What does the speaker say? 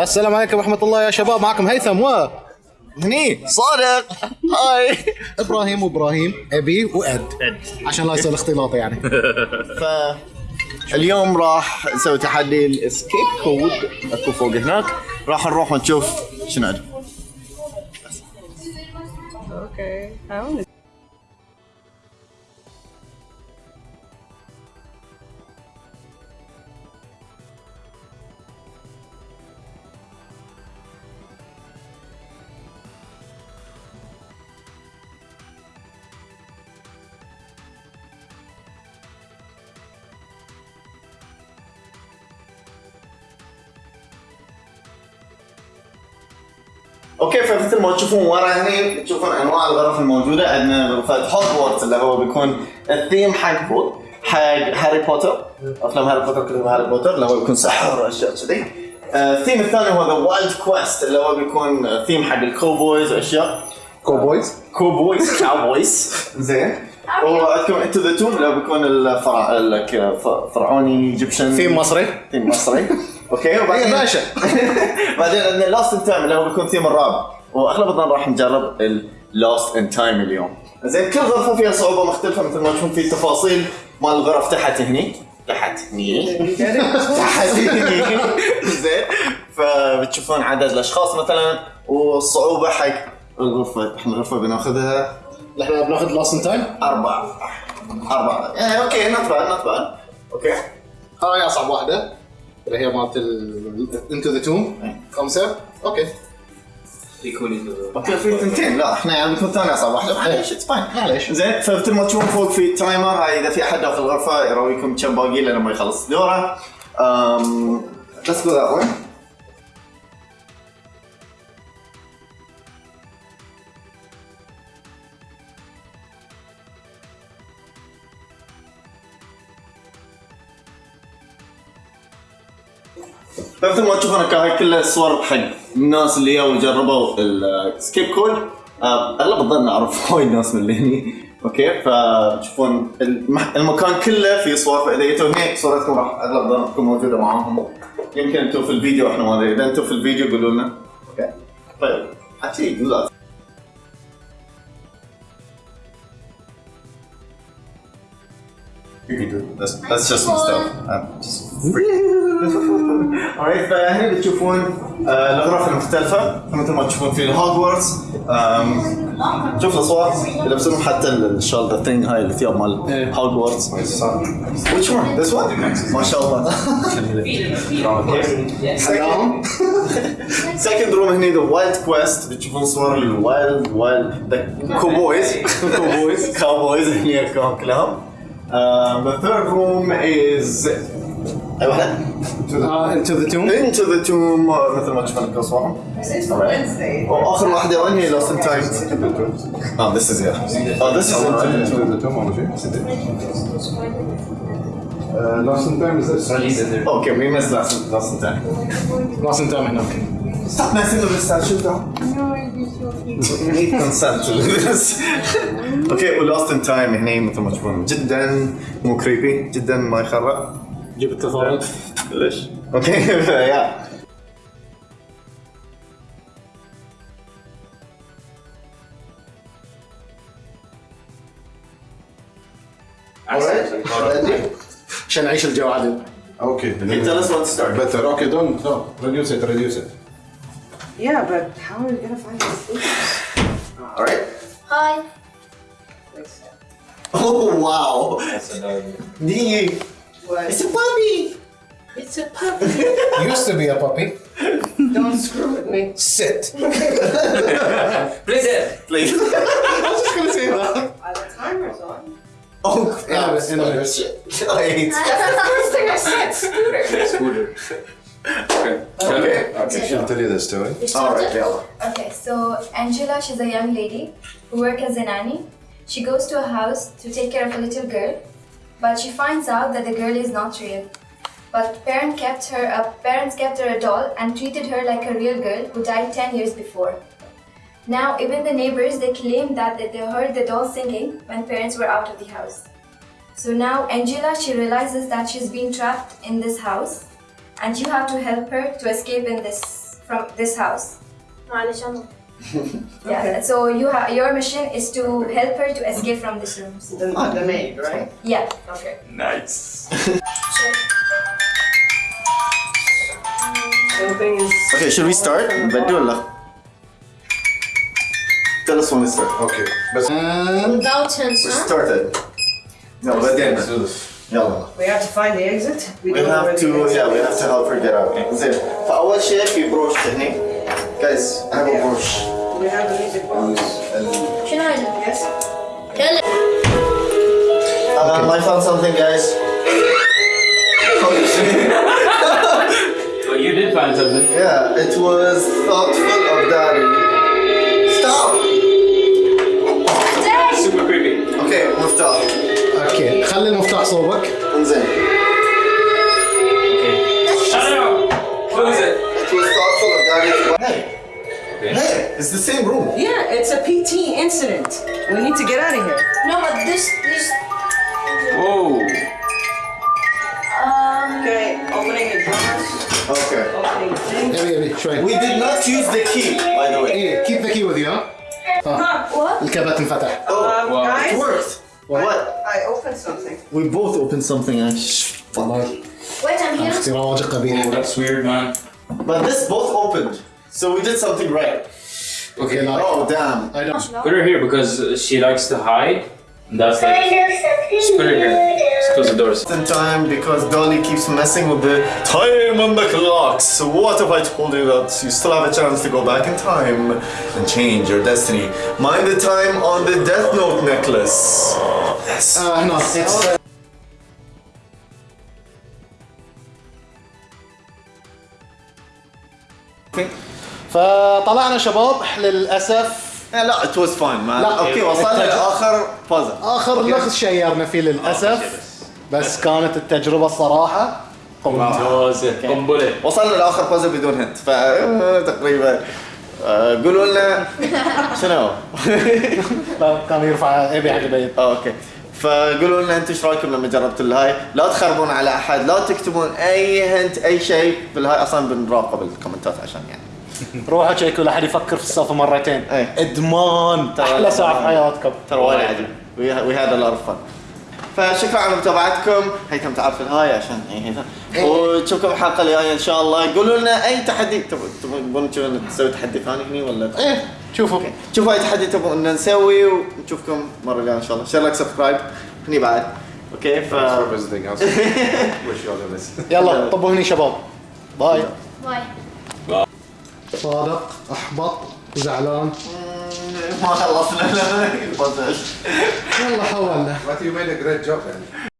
السلام عليكم ورحمة الله يا شباب. معكم هيثم و هني. صادق. هاي. إبراهيم وإبراهيم أبي وأد. عشان لا يصير اختلاط يعني. ف اليوم راح نسوي تحدي الاسكيب كود. أكو فوق هناك. راح نروح ونشوف شنو عندهم. okay فمثل ما تشوفون ورا هني تشوفون أنواع الغرف الموجودة عندنا غرفه هوجورتس اللي هو بيكون الثيم حق حق هاري بوتر أفلام هاري بوتر كلهم هاري بوتر اللي هو بيكون سحر وأشياء كذي. آه، الثيم الثاني هو the Wild Quest اللي هو بيكون ثيم حق ال cowboys وأشياء. cowboys cowboys cowboys زين. وعندكم Into the Tomb اللي هو بيكون الفرع الفرعوني Egyptian. theme مصري. ثيم مصري. okay وبعدين يا باشا. بعدين عندنا Lost in Time اللي هو بيكون ثيم الرعب. واغلب الظن راح نجرب ال Lost in Time اليوم. زين كل غرفة فيها صعوبة مختلفة مثل ما تشوفون في تفاصيل. مال الغرف تحت هني. تحت هني. تحت هني. زين فبتشوفون عدد الأشخاص مثلا والصعوبة حق الغرفة. إحنا الغرفة بناخذها إحنا بناخذ Lost Time أربعة. أربعة. إيه okay not bad not bad okay. هاي اصعب واحدة. اللي هي مالت Into the Tomb خمسة okay. okay في ثنتين لا إحنا يعني بنكون ثاني اصعب واحدة. معليش it's fine معليش. زين فمثل ما تشوفون فوق في timer هاي إذا في أحد داخل الغرفة يراويكم كم باقي له لما يخلص. دورة. امم let's go that way. فمثل ما تشوفون هاي كلها صور حق الناس اللي جاوا جربوا ال Escape Code أغلب الظن أعرف وايد ناس من اللي هني. okay فتشوفون المكان كله فيه صور. فإذا جيتوا هني صورتكم راح أغلب الظن تكون موجودة معاهم. يمكن أنتم في الفيديو إحنا ما أدري. إذا أنتم في الفيديو قولوا لنا. okay. طيب حكي لا You can do it. That's, that's just my stuff. I'm just Alright فهنا بتشوفون آه، الغرف المختلفة مثل ما تشوفون في الهوجورتس شوف الصور يلبسون حتى الشال the thing هاي الثياب مال Hogwarts Which one? This one? ما شاء الله. سلام second room هني the Wild Quest بتشوفون صور ال wild wild the cowboys كوبويز كاوبويز هني كلهم. Um, the third room is اي واحدة انتو ذا توم into the tomb uh, مثل ما صورهم Wednesday. واخر واحدة وين هي lost in time oh this is yeah oh this is Lost in time is this? okay we missed lost in, lost in time لاست تايم هناك stop messing with this stuff we need consent to do this okay و lost in time هني مثل ما تشوفون جدا مو creepy جدا ما يخرع جيب التفاضل ليش اوكي يا عشان نعيش الجو عادل Okay. tell us when to start Better. Okay, don't. No. Reduce it. Reduce it. Yeah, but how are we gonna find the sleepers? alright Hi. oh wow دي What? It's a puppy. It's a puppy. Used to be a puppy. Don't screw with me. Sit. Please sit. Please. I was just gonna say that. Uh, the timer's on. Oh, yeah, I was in there. Shit. I. That's the first thing I said. Scooter. Scooter. Okay. Okay. Okay. Shanta did this to. All right, Okay, so Angela, she's a young lady who works as a nanny. She goes to a house to take care of a little girl but she finds out that the girl is not real. But parent kept her up, parents kept her a doll and treated her like a real girl who died 10 years before. Now, even the neighbors, they claim that, that they heard the doll singing when parents were out of the house. So now Angela, she realizes that she's been trapped in this house and you have to help her to escape in this from this house. معلش انا Yeah. So you have your mission is to help her to escape from this room. The, the maid, right? Yeah. Okay. Nice. Something is. Okay, should we start? بدي ولا؟ Tell us when to start. Okay. بس without hints We huh? started. يلا بدينا. let's do this. يلا. We have to find the exit. We don't know where have the to, exit yeah, we is. have to help her get out. زين. فأول شيء في بروش هني. Guys, I have a Yeah. brush. We have the music box. شنو هذا؟ Yes. كلم Um, I found something, guys. Well, you did find something. yeah, it was thoughtful of daddy. Stop! Super creepy. Okay, مفتاح. اوكي خلي المفتاح صوبك Okay. Hey! It's the same room. Yeah, it's a PT incident. We need to get out of here. No but this this Whoa. um Okay, opening the drawers, Okay. opening things. يبي يبي شوي We did not use the key, by the way. ايه كيب ذا كي وذ يو what? الكابت انفتح Um, wow. It guys, worked. What? I opened something. We both opened something and والله wait I'm here اختراع قبيح Oh, that's weird, man. But this both opened. So we did something right. Okay. now. oh damn! I don't. Put her here because she likes to hide. That's like. Just put her here. Just close the doors. In time because Dolly keeps messing with the time on the clocks. So what if I told you that you still have a chance to go back in time and change your destiny? Mind the time on the Death Note necklace. Yes. Uh, no, it's. Uh, Okay. فطلعنا شباب للأسف لا it was fine man. لا. أوكي وصلنا التج- لآخر بازل. آخر لغز شيرنا فيه للأسف بس كانت التجربة الصراحة ممتازة. قنبلة. وصلنا لآخر بازل بدون هنت فتقريبا آه، قولوا لنا شنو؟ لا، كان يرفع يبي حق بيت آه، okay فقولوا لنا أنتم إيش رأيكم لما جربتوا الهاي لا تخربون على أحد لا تكتبون أي hint أي شيء في الهاي أصلا بنراقب الكومنتات عشان يعني روحوا تشيكوا لا احد يفكر في السالفة مرتين. إيه. إدمان. أحلى ساعة في حياتكم. ترى وايد عجيب we had a lot of fun فشكرا على متابعتكم. هيثم تعال في الهاي عشان إيه هيثم. ونشوفكم الحلقة الجاية إن شاء الله. قولوا لنا أي تحدي تبون تبون نسوي تحدي ثاني هني ولا؟ إيه شوفوا. شوفوا أي تحدي تبون ان نسوي ونشوفكم مرة الجاية إن شاء الله. share like subscribe. هني بعد. okay ف. يلا طبوا هني شباب. bye. bye. صادق أحبط وزعلان ما خلصنا. البازل يلا حولنا. But you made a great job, man.